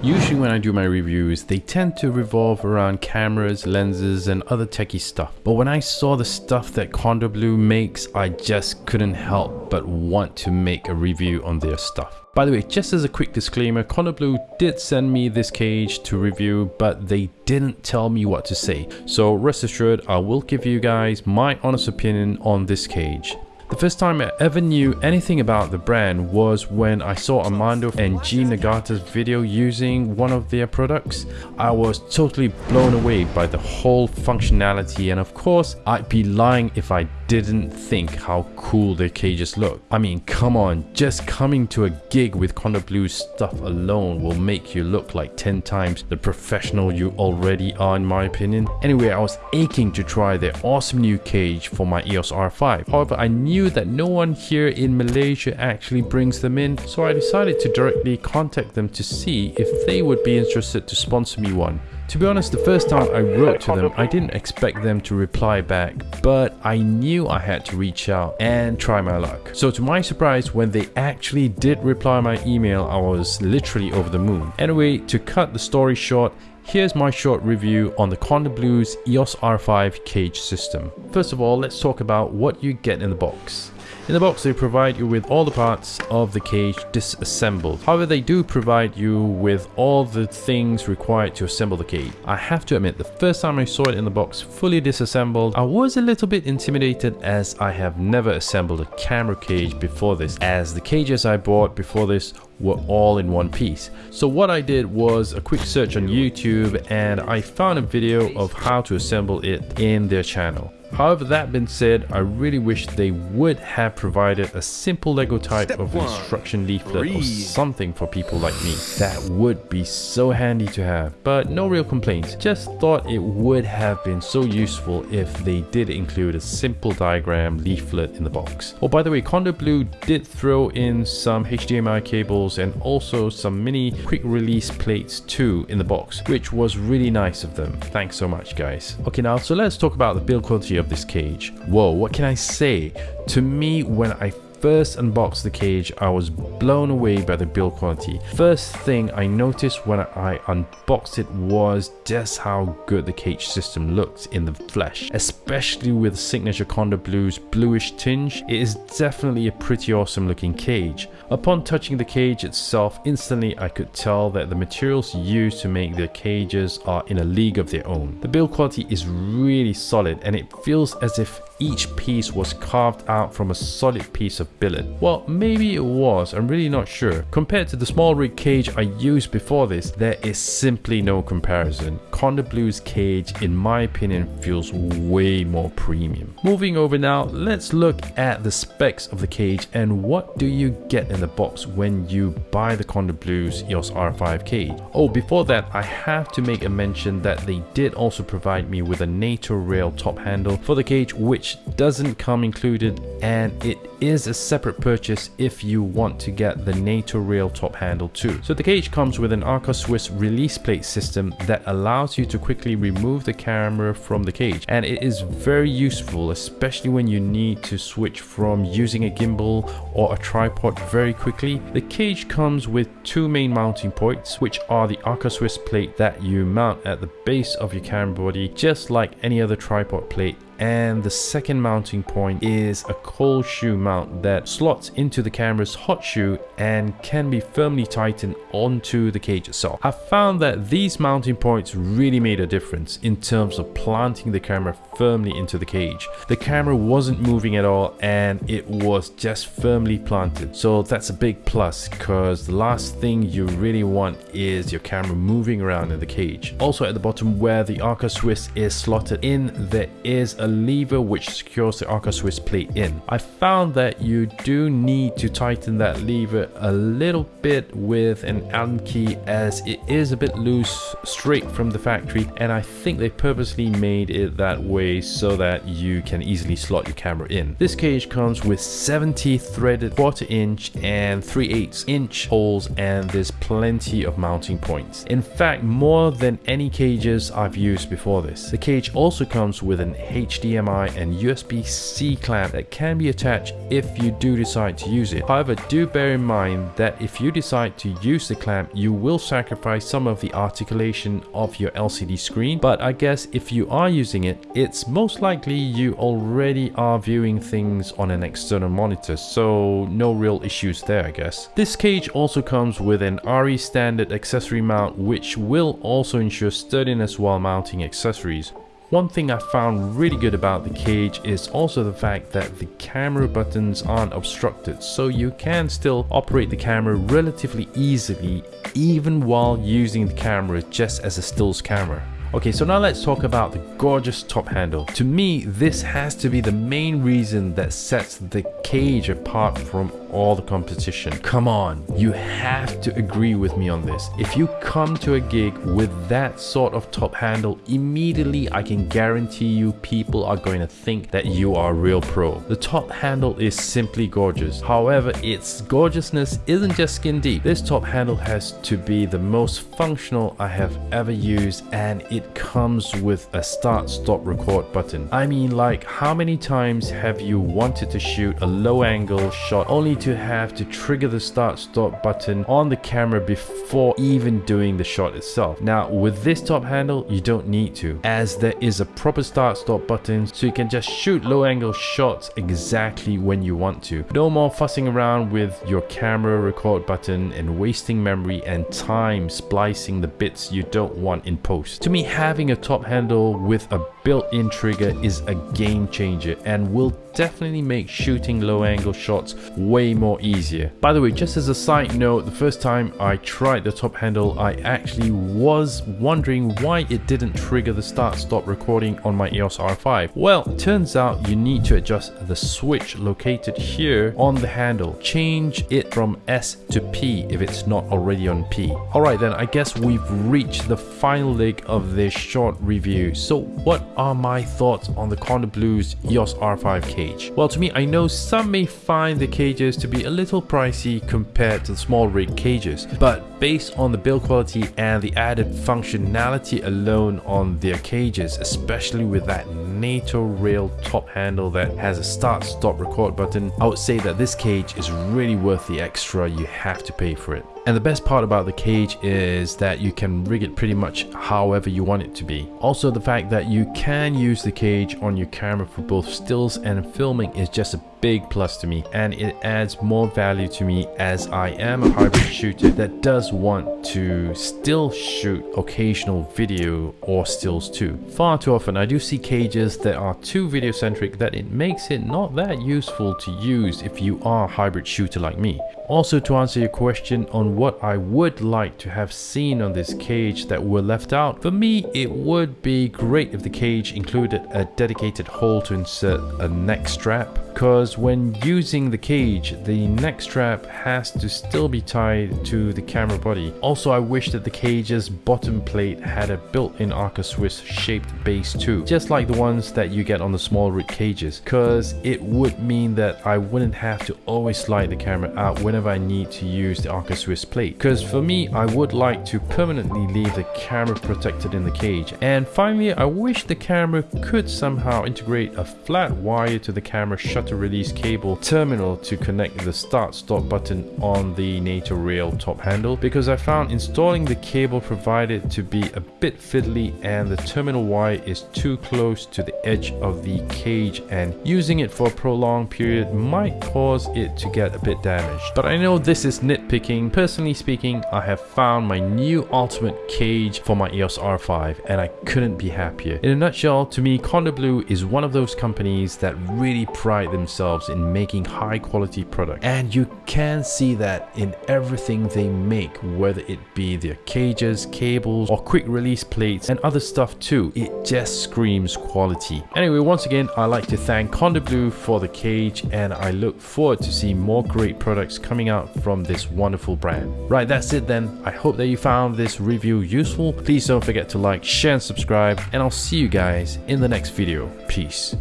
Usually when I do my reviews, they tend to revolve around cameras, lenses and other techie stuff. But when I saw the stuff that Condor Blue makes, I just couldn't help but want to make a review on their stuff. By the way, just as a quick disclaimer, Condor Blue did send me this cage to review, but they didn't tell me what to say. So rest assured, I will give you guys my honest opinion on this cage. The first time I ever knew anything about the brand was when I saw Armando and Gene Nagata's video using one of their products. I was totally blown away by the whole functionality and of course I'd be lying if I didn't think how cool their cages look. I mean come on, just coming to a gig with Condor Blue's stuff alone will make you look like 10 times the professional you already are in my opinion. Anyway, I was aching to try their awesome new cage for my EOS R5. However, I knew that no one here in Malaysia actually brings them in, so I decided to directly contact them to see if they would be interested to sponsor me one. To be honest, the first time I wrote to them, I didn't expect them to reply back, but I knew I had to reach out and try my luck. So to my surprise, when they actually did reply my email, I was literally over the moon. Anyway, to cut the story short, Here's my short review on the Condor Blues EOS R5 cage system. First of all, let's talk about what you get in the box. In the box they provide you with all the parts of the cage disassembled. However they do provide you with all the things required to assemble the cage. I have to admit the first time I saw it in the box fully disassembled I was a little bit intimidated as I have never assembled a camera cage before this as the cages I bought before this were all in one piece. So what I did was a quick search on YouTube and I found a video of how to assemble it in their channel. However, that being said, I really wish they would have provided a simple Lego type Step of one, instruction leaflet or something for people like me. That would be so handy to have, but no real complaints. Just thought it would have been so useful if they did include a simple diagram leaflet in the box. Oh, by the way, Condor Blue did throw in some HDMI cables and also some mini quick release plates too in the box, which was really nice of them. Thanks so much, guys. Okay, now, so let's talk about the build quality of this cage. Whoa, what can I say? To me, when I first unboxed the cage, I was blown away by the build quality. First thing I noticed when I unboxed it was just how good the cage system looked in the flesh, especially with Signature Condor Blue's bluish tinge. It is definitely a pretty awesome looking cage. Upon touching the cage itself, instantly I could tell that the materials used to make the cages are in a league of their own. The build quality is really solid and it feels as if each piece was carved out from a solid piece of billet. Well, maybe it was, I'm really not sure. Compared to the SmallRig cage I used before this, there is simply no comparison. Condor Blue's cage, in my opinion, feels way more premium. Moving over now, let's look at the specs of the cage and what do you get in the box when you buy the Condor Blues EOS R5 cage. Oh, before that, I have to make a mention that they did also provide me with a NATO rail top handle for the cage, which which doesn't come included and it is a separate purchase if you want to get the NATO rail top handle too. So the cage comes with an Arca Swiss release plate system that allows you to quickly remove the camera from the cage and it is very useful especially when you need to switch from using a gimbal or a tripod very quickly. The cage comes with two main mounting points which are the Arca Swiss plate that you mount at the base of your camera body just like any other tripod plate and the second mounting point is a cold shoe mount that slots into the camera's hot shoe and can be firmly tightened onto the cage itself. I found that these mounting points really made a difference in terms of planting the camera firmly into the cage. The camera wasn't moving at all and it was just firmly planted so that's a big plus because the last thing you really want is your camera moving around in the cage. Also at the bottom where the Arca Swiss is slotted in there is a lever which secures the Arca Swiss plate in. I found that you do need to tighten that lever a little bit with an Allen key as it is a bit loose straight from the factory and I think they purposely made it that way so that you can easily slot your camera in. This cage comes with 70 threaded quarter inch and 3 8 inch holes and there's plenty of mounting points. In fact more than any cages I've used before this. The cage also comes with an HDMI and USB-C clamp that can be attached if you do decide to use it. However, do bear in mind that if you decide to use the clamp, you will sacrifice some of the articulation of your LCD screen. But I guess if you are using it, it's most likely you already are viewing things on an external monitor, so no real issues there I guess. This cage also comes with an ARRI standard accessory mount which will also ensure sturdiness while mounting accessories. One thing I found really good about the cage is also the fact that the camera buttons aren't obstructed so you can still operate the camera relatively easily even while using the camera just as a stills camera. Okay, so now let's talk about the gorgeous top handle. To me, this has to be the main reason that sets the cage apart from all the competition. Come on, you have to agree with me on this. If you come to a gig with that sort of top handle, immediately I can guarantee you people are going to think that you are a real pro. The top handle is simply gorgeous. However, its gorgeousness isn't just skin deep. This top handle has to be the most functional I have ever used and it comes with a start stop record button. I mean like how many times have you wanted to shoot a low angle shot only to have to trigger the start stop button on the camera before even doing the shot itself. Now with this top handle you don't need to as there is a proper start stop button so you can just shoot low angle shots exactly when you want to. No more fussing around with your camera record button and wasting memory and time splicing the bits you don't want in post. To me having a top handle with a built-in trigger is a game changer and will definitely make shooting low angle shots way more easier. By the way, just as a side note, the first time I tried the top handle, I actually was wondering why it didn't trigger the start stop recording on my EOS R5. Well, turns out you need to adjust the switch located here on the handle. Change it from S to P if it's not already on P. Alright then, I guess we've reached the final leg of this short review. So what are my thoughts on the Condor Blues EOS R5 cage? Well, to me, I know some may find the cages to be a little pricey compared to the SmallRig cages, but based on the build quality and the added functionality alone on their cages, especially with that NATO rail top handle that has a start stop record button, I would say that this cage is really worth the extra you have to pay for it. And the best part about the cage is that you can rig it pretty much however you want it to be. Also the fact that you can use the cage on your camera for both stills and filming is just a big plus to me and it adds more value to me as I am a hybrid shooter that does want to still shoot occasional video or stills too. Far too often I do see cages that are too video centric that it makes it not that useful to use if you are a hybrid shooter like me. Also to answer your question on what I would like to have seen on this cage that were left out, for me it would be great if the cage included a dedicated hole to insert a neck strap because when using the cage, the neck strap has to still be tied to the camera body. Also, I wish that the cage's bottom plate had a built-in Arca Swiss shaped base too, just like the ones that you get on the SmallRig cages, because it would mean that I wouldn't have to always slide the camera out whenever I need to use the Arca Swiss plate. Because for me, I would like to permanently leave the camera protected in the cage. And finally, I wish the camera could somehow integrate a flat wire to the camera shutter release cable terminal to connect the start stop button on the NATO rail top handle because I found installing the cable provided to be a bit fiddly and the terminal wire is too close to the edge of the cage and using it for a prolonged period might cause it to get a bit damaged. But I know this is nitpicking. Personally speaking, I have found my new ultimate cage for my EOS R5 and I couldn't be happier. In a nutshell, to me, Condor Blue is one of those companies that really pride themselves in making high quality product and you can see that in everything they make whether it be their cages cables or quick release plates and other stuff too it just screams quality anyway once again I'd like to thank Condor Blue for the cage and i look forward to see more great products coming out from this wonderful brand. Right that's it then. I hope that you found this review useful. Please don't forget to like share and subscribe and i'll see you guys in the next video. Peace